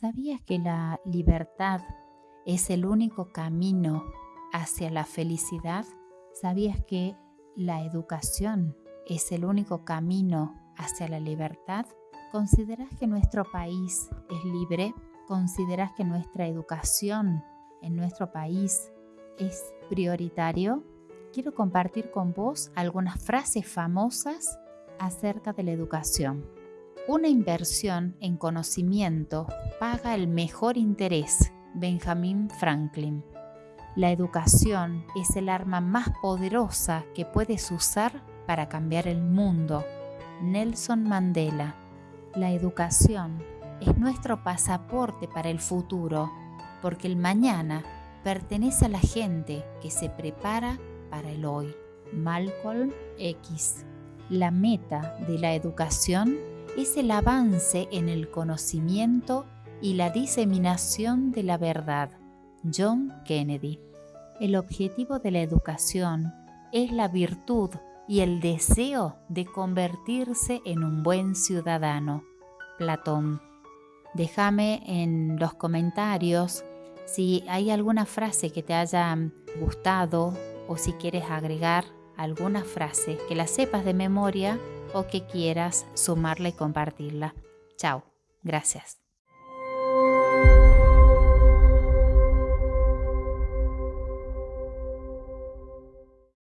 ¿Sabías que la libertad es el único camino hacia la felicidad? ¿Sabías que la educación es el único camino hacia la libertad? ¿Consideras que nuestro país es libre? ¿Consideras que nuestra educación en nuestro país es prioritario? Quiero compartir con vos algunas frases famosas acerca de la educación. Una inversión en conocimiento paga el mejor interés. Benjamin Franklin. La educación es el arma más poderosa que puedes usar para cambiar el mundo. Nelson Mandela. La educación es nuestro pasaporte para el futuro, porque el mañana pertenece a la gente que se prepara para el hoy. Malcolm X. La meta de la educación es el avance en el conocimiento y la diseminación de la verdad. John Kennedy. El objetivo de la educación es la virtud y el deseo de convertirse en un buen ciudadano. Platón. Déjame en los comentarios si hay alguna frase que te haya gustado o si quieres agregar alguna frase que la sepas de memoria o que quieras sumarla y compartirla. Chao, gracias.